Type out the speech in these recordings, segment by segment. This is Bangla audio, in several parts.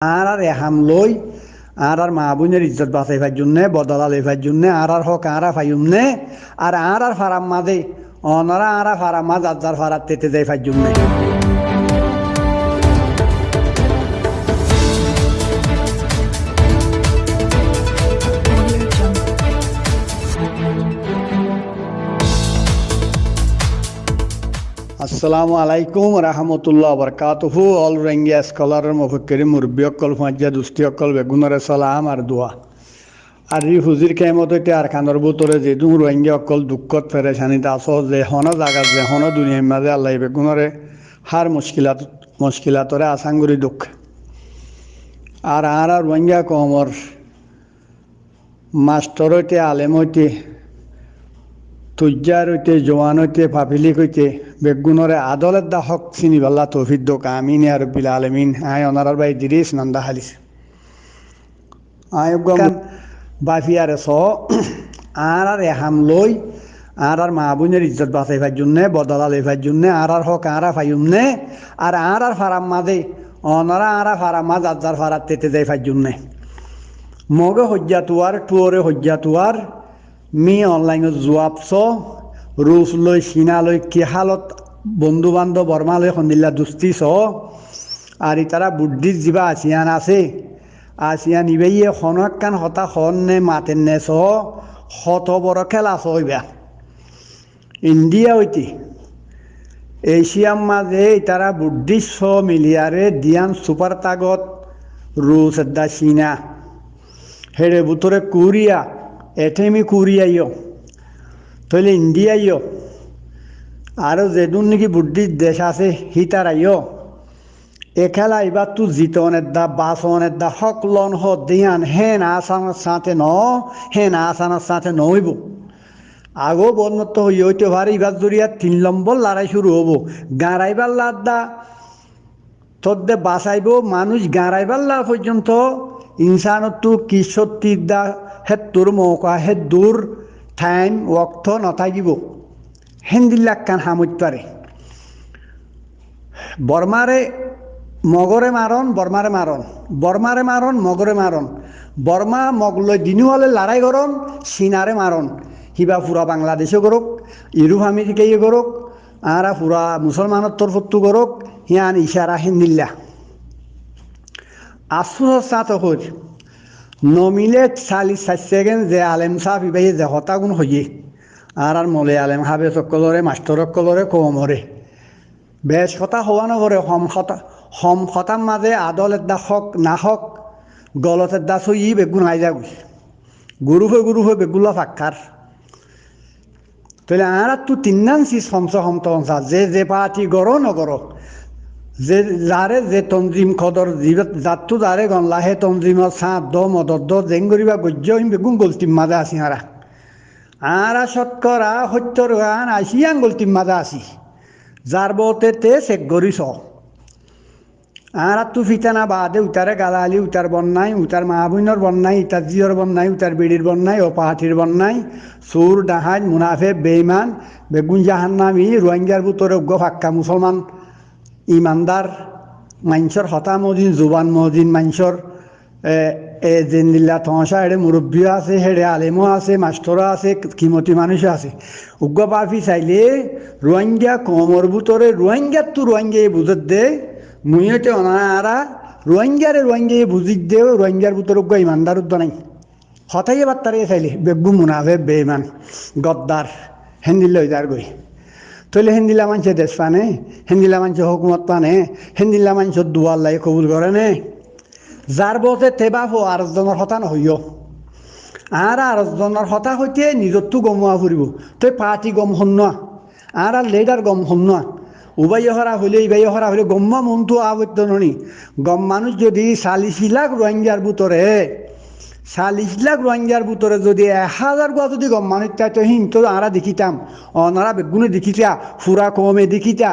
আর আর এহাম লই আর আর মা ইজ্জত বাঁচাইবার জন্যে বদলা লইবার জন্যে আর আর হক আর ফাইম নে আর আর আর ফারাম মাদে অনারা আর ফারাম মাঝ আজার ফারাত তেতে যাইবার জন্য আসসালামু আলাইকুম রহমতুল্লাহ বরকাতুহু। অল রঙ্গিয়া স্কলারের মফক্করি, মুরব্বী অকল ফাঁজিয়া দুষ্টি অকল বেগুনরে সালাম আর দোয়া। আর ই হুজির হইতে আর খানোর বুতরে যে দুম রোহিঙ্গা অকল দুঃখত ফেরেশানিত আস যে হন জাগা যে হন দুনিয়ার মাঝে আল্লাহ বেগুনরে হার মুশকিলাত, মুশকিলাতরে আসাঙ্গুরি দুঃখ। আর আর রোহিঙ্গা কমর মাস্টর হইতে, আলেম হইতে তুজ্জার হইতে জোয়ান হইতে পাপিলিক হইতে বেগুনরে আদলের দা হক চিনি পাল্লা তৌফিদ দোক আমিন আর বিল আলমিন। আয় অনারার বাই দিরিস নন্দা হালিস আয় বাফিয়ারে স আর আর এহাম লই আর আর মা বোনের ইজ্জত বাঁচাইবার জন্য বদলা লইবার জন্য আর আর হক আর ফাইম নে আর আর আর ফারাম মাঝে অনারা আর ফারাম মাঝ আজার ফারাত তেতে যাইবার জন্য মগে হজ্জা তুয়ার টুয়রে হজ্জা তুয়ার মি অনলাইনত জোৱাবছ ৰুচ লৈ চীনা লৈ কেহালত বন্ধু বান্ধৱ বৰ্মালৈ সন্দিল্লা দুষ্টি চ আৰু তারা বুদ্ধিত যিবা আসিয়ান আছে আসিয়ান ইবেইয়ে খনকান হতা খন নে মাতেন নে চ শত বড় খেলা চইবা ইন্ডিয়া হইতে এশিয়ার মাঝে তারা বুদ্ধিষ্ট ছ মিলিয়ারে দিয়ান সুপার তাগত রুশ দা চীনা হেড়ে বুতরে কোরিয়া এটেমি কুরিয়াইও তাহলে ইন্ডিয়াইও আরও যেদুন নাকি বুদ্ধির দেশ আছে হিতারাইও এ খেলা এবার তু জিতনের দা বাসনের দা হকলন হ দিয়ান, হেন আসানোর সাথে ন, হেন আসানোর সাথে নইব। আগো বন্নত হই হইতে পারে এবার জড়িয়া তিন নম্বর লড়াই শুরু হব। গাঁড়াইবার লাদ্দা তোর দে বাঁচাইব, মানুষ গাঁড়াইবার লা পর্যন্ত ইনসানতো কি সত্যির দা মৌকা হে দূর টাইম ওক্ত নথাকিব। হেন্দিল্লাক কান হামুত পারে বর্মারে মগরে মারণ বর্মারে মারণ বর্মারে মারণ মগরে মারণ বর্মা মগলৈ দিনুয়ালে লড়াই করন চীনারে মারণ হিবা পুরা বাংলাদেশে করক ইউরোপ আমেরিকাই করক আরা পুরা মুসলমানের তরফত্তু করক হিয়ান ইশারা হিন্দিল্লা আফসোস সাত হর নমিলে চালি সেকেন্ড যে আলেম সাহ ইবাই যে হতাগুণ হইয়ে আর আর মলে আলেম হাবে সকলরে মাস্টর সকলরে কমরে বেশ কথা হওয়া নগরে হম হতা হম হতার মাঝে আদল এদা হক না হক গলত এদা সই বেগুন আই যা গুরু হয়ে গুরু হয়ে বেগুলা ফাক্কার তাহলে আর তু তিন্নান সি সমস সমত যে যে পার্টি গড় নগর যে যারে যে তঞ্জিম খদর যাতু যারে গনলা হে তঞ্জিমত সাঁত দ মদত দ জেং করিবা গজ্য, হিম, বেগুন গলতিম মাজা আছি হারা আরা শতকরা সত্যর গান আইসিয়ান গলতিম মাজা আছি। যার বতে তে চেক করিস আর তু ফিতানা বাদে উতারে গালালি উতার বন্যাই উতার মাহবুইনর বন্যাই ইতার জিয়র বন্যাই উতার বিড়ির বন্যাই ও পাহাটির বন্যাই সুর ডাহাজ মুনাফে, বেইমান, বেগুন জাহান্নামি রোহিঙ্গার বুতরে উগ্র ফাক্কা মুসলমান ইমানদার মাঞ্চর হতা মদিন জুবান মদিন মাঞ্চর এ জেন্দিল্লা থসা হেড়ে মুরব্বীও আছে হেড়ে আলেমও আছে মাস্টরও আছে, কিমতি মানুষও আছে। উগ্র পাফি চাইলে রোহিঙ্গা কমর বুতরে রোহিঙ্গার তো রোহিঙ্গা বুঝত দে মুইতে অনারা রোহিঙ্গারে রোহিঙ্গা বুঝিত দে রোহিঙ্গার বুতরে উগ্র ইমানদার উদ্দ নাই। হতাই এবার তারে চাইলে বেগু মুনাফে বেইমান গদ্দার হেন্দিল যার গই তৈলে হেন্দিলা মানুষে দেশ পানে হেন্দিলা মানুষে হুকুমত পানে হেন্দিলা মানুষের দুয়াল্লাই কবুল করে নে? যার বতে তেবা হো আরজনের হতা নহইও আর আরজনের হতা হইতে নিজরটো গমোৱা ফুৰিব। তই পাৰ্টি গম শুনোৱা আর আর লেডার গম শুনোৱা উবাই হরা হইলে ইবাই হরা হইলে গম্মা মনটো আবদ্ধ ননি। গম মানুষ যদি চাল্লিশ লাখ রোহিঙ্গার বুতরে চাল্লিশ লাখ রোহিঙ্গার ভিতরে যদি এক হাজার গোয়া যদি গম মানুষ তাই তো হিং তো আরা দেখিতাম অনারা বেগুনে দেখিতা ফুরা কমে দেখিতা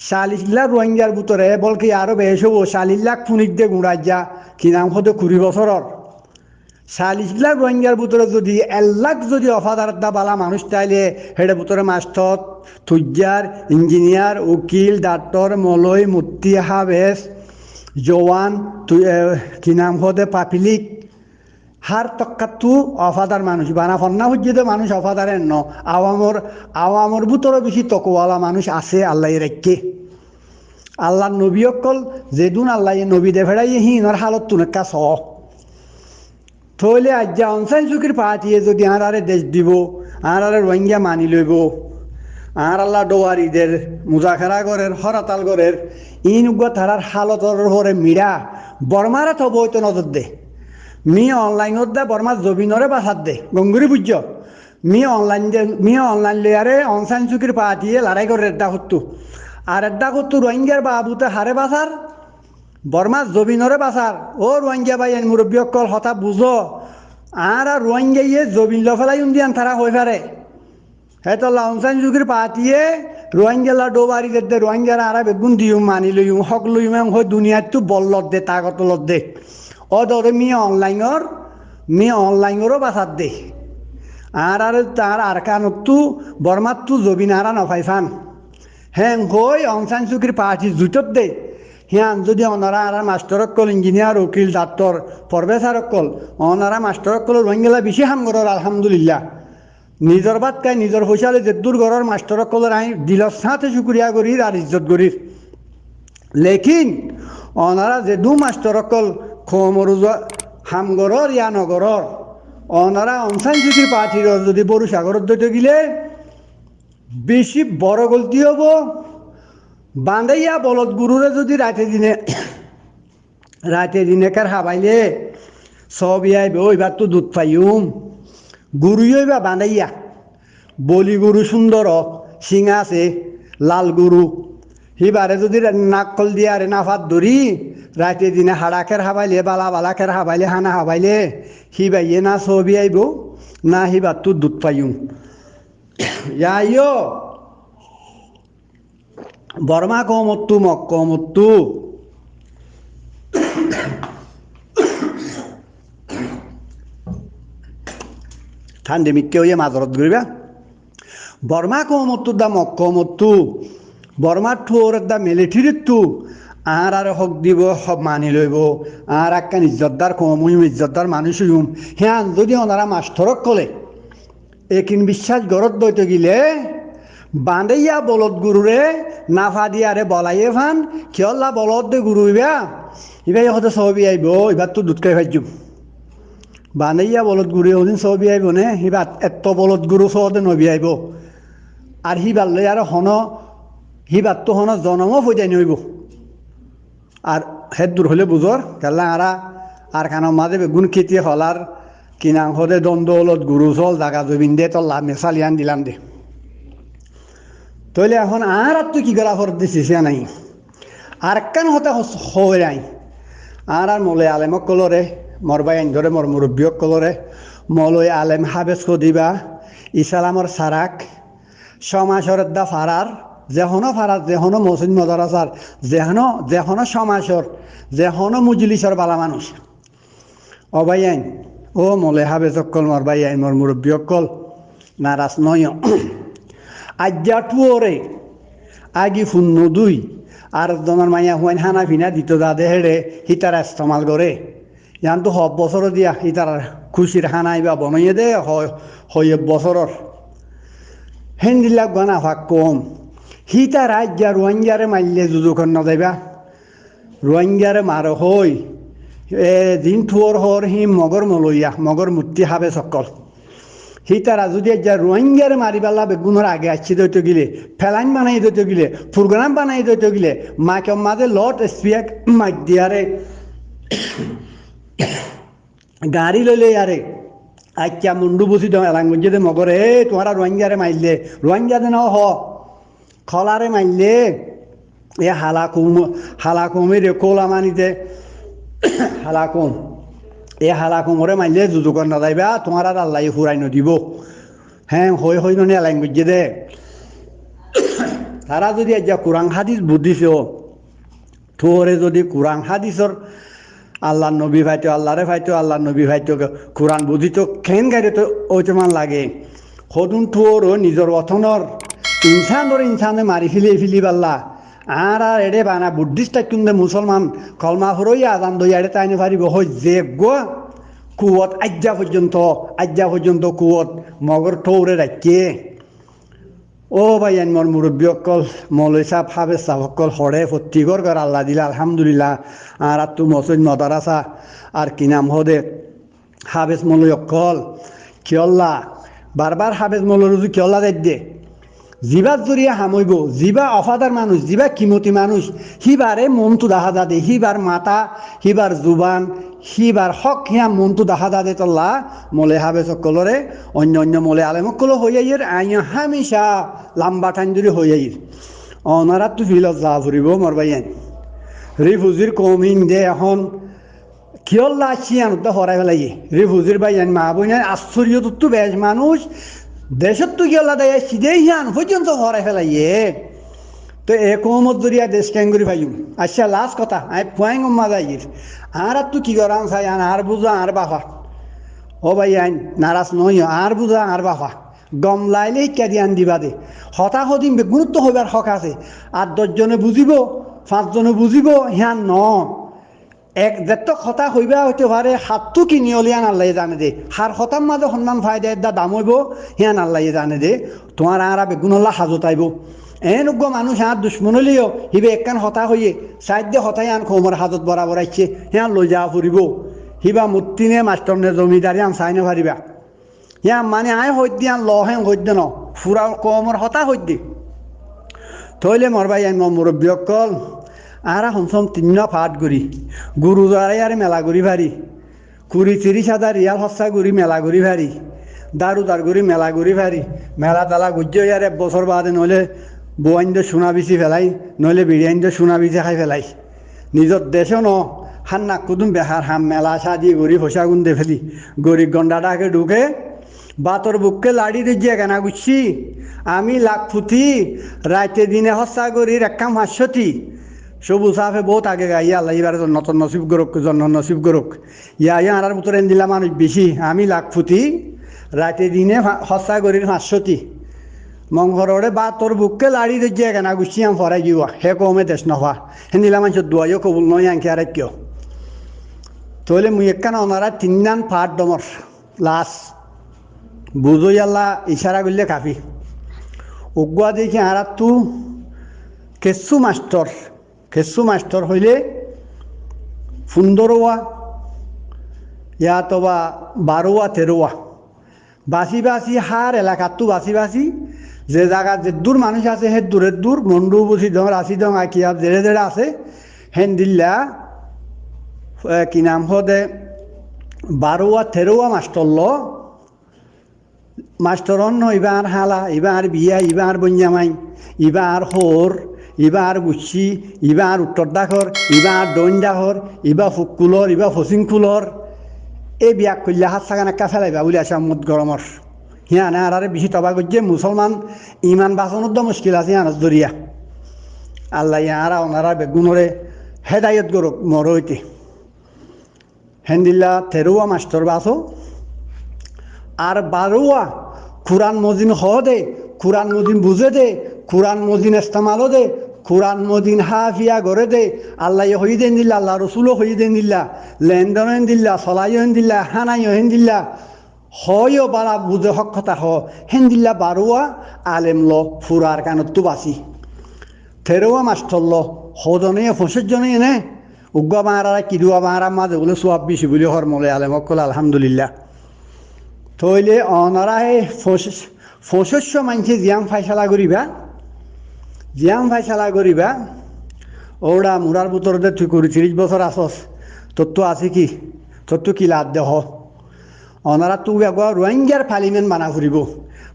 চাল্লিশ লাখ রোহিঙ্গার ভিতরে বলকি আরও বেশ হব, চাল্লিশ লাখ ফুনিক দিয়ে গুড়াই যা কি নাম হতো কুড়ি বছরের চাল্লিশ লাখ রোহিঙ্গার ভিতরে যদি এক লাখ যদি অফাদার বালা মানুষ তাইলে হেডে ভিতরে মাস্টর তুজ্জার ইঞ্জিনিয়ার উকিল ডাক্তর মলয় মূর্তি হাবেশ জওয়ান কি নাম হদে পাপিলিক। হার তক্কাতু অফাদার মানুষ। বানা ফন্না হুজ্জিতে মানুষ অফাদারের ন। আওয়ামর আওয়ামর ভিতরে বেশি তকওয়ালা মানুষ আছে আল্লাহ রেখে আল্লাহ নবী অকল, যেদুন আল্লাহ নবী দে ফেড়াই হিনর হালত তুনেকা স। থইলে আজ্ঞা অনসাইন চুকির পাহাটিয়ে যদি আঁরারে দেশ দিব আঁরারে রোহিঙ্গা মানি লইব, আর আল্লাহ ডোয়ারিদের মুজাখেরা গরের, হরাতাল গরের, ইন উগ্র তারার হালতর হরে মিড়া বর্মারে থব হইতো নজর দে। মি অনলাইনত দে বর্মা জবিনরে বাসাত দে। গঙ্গুরি বুঝছ মি অনলাইন দে, মি অনলাইন লেয়ারে অনসাইন চুকির পাহাটিয়ে লড়াই করে রেড্ডা করতু আর রেড্ডা করতু রোহিঙ্গার বাবুতে হারে বাসার বর্মা জবিনরে বাসার ও রোহিঙ্গা ভাই এন মুরব্বী অকল হতা বুঝো আর আর রোহিঙ্গা ইয়ে জবিন লফেলাই উন্দিয়ান তারা হয়ে পারে হেতো লাউনসান যুগের পাতিয়ে রোহিঙ্গা ডোবারি দে রোহিঙ্গারা আরা বেগুন দিও, মানি লইম হক লইম হয় দুনিয়াত তো বল্লত দে, তাগত লত দে। ও দরে মি অনলাইনর মি অনলাইনরও বাসাত দে আর আর তার আর কানতো বর্মাত জবিন আরা নফাইফান হ্যাঁ হই অনসান চুকির পার্টি জুটত দে হিয়ান যদি অনারা আর মাস্টার কল ইঞ্জিনিয়ার উকিল ডাক্তর প্রফেসর কল অনারা মাস্টার কল রোহিঙ্গা বেশি হাম করর আলহামদুলিল্লাহ নিজর বাদ কাই নিজর পয়সালে যে দূর ঘরের মাস্টার কলের আই দিলর সাথে শুক্রিয়া করি আর ইজ্জত করি লেকিন অনারা যে দু মাস্টার কল খমরুজ হামগরর ইয়া নগরর অনারা অনসাইন যদি পাঠির যদি বড় সাগরত দইতে গিলে বেশি বড় গলতি হব। বান্ধাইয়া বলদ গুরুরে যদি রাতে দিনে রাতে দিনে কার হাবাইলে সব ইয়াইবে ওইবার তো দুধ পাইম গুরুই বা বানাইয়া বলি গুরু সুন্দর সিঙা আছে, লাল গুরু সিবারে যদি নাকল দিয়ে আরে নাফাত ধরি রাতে দিনে হাড়াকের হাবাইলে, বালা বালাকের হাবাইলে, হানা হাবাইলে সিবাইয়ে না ছবি আইব, না সিবার তো দুধ পাইম। ইয়াইও বর্মা কমত্তু মক কমত্তু ঠান্ডে মিক্কে হইয়া মাজরত করিবা বর্মা কমত্তু দা মক কমত্তু বর্মার ঠোরের দা মিলিটারির তু আর আর হক দিব সব মানি লইব আর একখান ইজ্জতদার কম হইম ইজ্জতদার মানুষ হইম হ্যাঁ যদি ওনারা মাষ্টরক কলে, একিন বিশ্বাস গরত দইতে গিলে বাঁধাইয়া বলদ গুরুরে নাফা দিয়ারে বলাইয়ে ফান কিয়ল্লা বলদ দে গুরু ইবা ইবা ইহঁতে ছবি আহিব এবার তো দুধকাই ভাজ্যুম বাঁধাইয়া বলদ গুরু ওদিন ছবি আহিব নে সিবা এত বলদ গুরু চতে নবি আহিব আর সিবাৰ লৈ আৰু হন সিবাৰটো হন জনমো ফৈদাই নইব আর হেদ দূর হলে বুঝর কেলা আরা আর খানোর মাঝে বেগুন খেতি হলার কিনা দ্বন্দ্ব হলত গুরু চল জাগা জমিন দে, তল্লা মেসালিয়ান দিলাম দে। তইলে এখন আর আর তুই কি গলা ফর দিছিস নাই। আর কেন হতে হয়ে নাই। আর আর মলে আলেমক কলরে মর বাই ধরে মর মুরব্বীক কলরে মলই আলেম হাবেজ দিবা ইসালামর সারাক সমাসরের দা ফারার যেহনো ফারার যেহনো মসজিদ মদরাসার যেহনো যেহনো সমাসর, যেহনো মুজলিসর বালা মানুষ। অবাই আইন, ও মলে হাবেজ অকল মর বাই আইন, মর মুরব্বী অকল নারাজ নয়। আজ্ঞা টুয়রে, আগি শূন্য দুই, আর জনের মাইয়া হুয়াইন হানা ফিনা দিত যা দে হেড়ে হিতারা ইস্তেমাল করে ইয়ান তো সব বছর দিয়া হিতার খুশির হানাই বা বনাইয়ে দে হয় বছরর। হেন্দিলাক গনা ভাগ কম। হিতা রাজ্যা রোহিঙ্গারে মারলে যুযুখন নযাইবা রোহিঙ্গারে মার হই এ দিন থুয়র হর হি মগর মলইয়া মগর মূর্তি হাবে সকল সি তারা যদি যা রোহিঙ্গারে মারি পেলা বেগুনের আগে আসছি দইতে গিলে ফেলাইন বানাই দইতে গিলে প্রোগ্রাম বানাই দইতে গিলে মাকে মাঝে লট স্পিয়াক মাইক দিয়ারে গাড়ি লইলে ইয়ারে আচ্ছা মুন্ডু বসি দাও দে মগরে এ তোমারা রোহিঙ্গারে মারলে রোহিঙ্গা দে ন হ খলারে মারলে এ হালাকুম হালাকুমের কোলা মানিতে, হালাকুম, এ হালা কোমরে মাইলে যুযুকর না যাইবা তোমার আর আল্লাহ ফুরাই নদিব। হ্যাঁ হই হই নে ল্যাঙ্গুয়েজ দে। তারা যদি আজ কোরআন হাদিস বুদ্ধিছ থোরে যদি কোরআন হাদিসর আল্লাহ নবী ভাইতো, আল্লাহরে ভাইতো আল্লাহ নবী ভাইতো কোরআন বুঝিত খেন গাড়ি তো ওইটামান লাগে? সদুন থোর নিজর অথনর ইনসানর ইনসানে মারি ফিলি ফিলি পাল্লা। আর আর এডে বানা বুদ্ধিস্ট কিন্তু মুসলমান কলমা হরই আদান দই এডে তাইনে পারিব। হই যে গো। কুয়ত আজ্ঞা পর্যন্ত আজ্ঞা পর্যন্ত কুয়ত। মগর ঠৌরে রাখিয়ে ও ভাই মোর মুরব্বী অকল মৌলই সাহ হাবে সাহ অকল হরে ফত্তিগর কর আল্লাহ দিলা, আলহামদুলিল্লাহ। আর আর তু মসজিদ, মদারাসা, আর কি নাম হদে? হাবেজ মৌলই অকল কিয়ল্লা বারবার হাবেজ মৌলর কিয়ল্লা দেখ দে জিবা জরিয়া হামইব জিবা অফাদার মানুষ জিবা কিমতি মানুষ হিবারে মনটো দেখা যাদে হিবার মাতা হিবার জুবান, সিবাৰ হক হিয়া মনটো দেখা যাদে তল্লা, মলে হাবে সকলরে অন্য অন্য মলে আলে সকলো হৈ আহিৰ আই হামিশা লাম্বা ঠাইন যদি হৈ আহিৰ। অনাৰাতটো ফিলত যা ফুৰিব মৰবাইন রিফুজির কমিং দে এখন, কিয়ল্লা চিয়ানত হরাই ফেলাই রিফুজির বাইন মা বইন আশ্চর্য তো বেশ মানুষ দেশত তো কিয়ল্লা দেয় সিধে হিয়ান পর্যন্ত হরাই ফেলাইয়ে। তো এ কমত জরিয়া দেশ ক্যাঙ্গুরি ভাইম? আচ্ছা লাস্ট কথা, আই ফুয়াইং উম্মা যাইর আর তো কি করান চাই, আন আর বুঝা আর বাফা। ও ভাই আইন, নারাজ নই, আর বুঝা আর বাফা। গম লাইলে ইত্যাদি আন দিবা দে। হতা হদিম গুরুত্ব হইবার হক আছে। আর দশজনে বুঝিব পাঁচজনে বুঝিব হিয়ান ন। এক যেত কথা হইবা হইতে পারে, হাতটো কিনি অলিয়ান আল্লাহ জানে দে। হার হতার মাঝে সন্ধান ফায়দা দা দাম হইব হিয়ান আল্লাহ জানে দে। তোমার আরা বেগুন আল্লাহ হাজত আইব এনেকুৱা মানুহ সিহঁত দুশ্মনলিও সিবে একখান হতা হৈয়ে চাইদ্য হতাই আন খৌমৰ হাজত বৰাবৰ আহিছে, সিহঁত লৈ যাব ফুৰিব। সিবা মূৰ্তিনে মাষ্টৰনে জমিদাৰী আন চাই নাপাৰিবা সিয়া মানে আই সদ্য আন লহে সদ্য ন ফুৰা কমৰ হতা সদ্য থৈলে মৰবাই আন মই মুৰব্বীসকল আৰা সঞ্চম তিন্ন ফাট গুৰি। গুৰুদ্বাৰাই আৰু মেলা গুৰি ভাৰি। কুড়ি তিরিশ হাজার রিয়াল হস্তা গুড়ি মেলা গুড়ি ভারি দারু দার গুড়ি মেলা গুড়ি ভারি মেলা তালা গুজ্জ ইয়ার এক বছর বাদে নইলে বৌআইন সোনা বিচি ফেলাই, নইলে বিরিয়ানি সোনা বিচি খাই ফেলাই। নিজর দেশও ন, হান নাক কুদুম বেহার হাম মেলা সাজি গড়ি ফসা গুন্দে ফেলি। গড়ি গন্ডাটাকে ঢুকে বাতর বুককে লাড়ি দিয়ে কেনা গুছি আমি লাখ ফুটি রাইতে দিনে হস্তা গড়ির একাম হাস্যতি। সবুজ সাফে বহুত আগে গাইয়া আল্লাহ এবার নতুন নসিব গরক জন্ম নসিব গরক ইয়া ইয়া আর ভিতরে দিলা মানুষ বেশি আমি লাখ ফুটি রাতে দিনে হস্তা গড়ির হাস্যতি মংঘরে বা তোর বুককে লাড়ি দিয়ে কেনা গুছি আম ফরাই গিয়া হে কমে দেশ নহা হে হেনিলা মানুষ দুয়াইও কবুল নয় আনকি আর কিয়? তাহলে মুই একখান ওনারা তিনদান ফাট ডমর লাশ বুঝই আল্লাহ ইশারা করলে কাফি উগুয়া দেখি আর তু কেসু মাস্টর কেসু মাস্টর হইলে ফুন্দরোয়া ইয়া বা বারোয়া তেরোয়া বাসি বাসি হার এলাকাতো বাসি বাসি যে জায়গা যে দূর মানুষ আছে সে দূরের দূর মন্ডু বুঝি দং রাশি দং আকিয়া জেরে জেরে আছে, হেন দিল্লা কি নাম হদে বারোয়া তেরোয়া মাস্টর ল। মাস্টরন ইবার হালা ইবার বিয়া ইবার বঞ্জামাই ইবার হোর ইবার গুচ্ছি ইবার উত্তর দাখর ইবার দৈন দাখর ইবা ফুকুলর ইবা ফচিংকুলর এই বিয়াক করলে হাত চাগান একা ফেলাইবা বলে আছে মুদ গরমর হিয়ানে আর বেশি তবা করছে মুসলমান ইমান বাঁচানোর তো মুশকিল আছে হিয়ানস দরিয়া আল্লাহ ইয়ারা ওনারা বেগুনরে হেদায়ত গরক মর হইতে হেন্দিল্লা তেরোয়া মাস্টর বাসো আর বারোয়া কোরআন মজিন হ দে কোরআন মজিন বুঝে দে কোরআন মদিন ইস্তেমালও দে, কোরআন মদিন হাফিয়া গড়ে দে, আল্লাহ হই দেন দিল্লা আল্লাহ রসুলও হই দেন দিল্লা লেনদেন দিল্লা চলাই হেন দিল্লা হানাই হেন দিল্লা হয়ও বারা বুঝে হক কথা হ, হেন দিল্লা বারোয়া আলেম ল, ফুরার কানতো বাসি থেরোয়া মাস্টর ল ফসের জনে এনে, উগ্গা বাঁড়া কিদুয়া বাঁড়া মাঝে বলে সোয়াব বেশি বলে হর মলে আলেম অকল আলহামদুলিল্লাহ। তইলে অনারা এই ফসস্য মানছে জিয়াম ফাইসালা করিবা জিয়াম ফাইসালা করিবা ওরা মুরার ভিতরতে তুই করি তিরিশ বছর আসস তোর তো আছে কি? তোর তো কি লাভ দেহ? অনারা তো একবার রোহিঙ্গার পার্লিমেন্ট বানা ফুরিব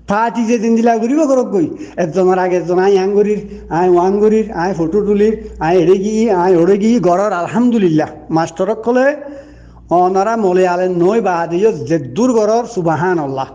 পার্টি যে দিন দিলা ঘুরিব ঘরক গই একজনের আগে একজন আই আঙ্গুরির আই ওয়াঙ্গুরির আই ফটো তুলির আই এড়ে গিয়ে আই ওড়ে গিয়ে গড়র আলহামদুলিল্লাহ। মাস্টরক কলে অনারা মলে আলেন নই বা দিও যে দূর গড়র সুবাহান আল্লাহ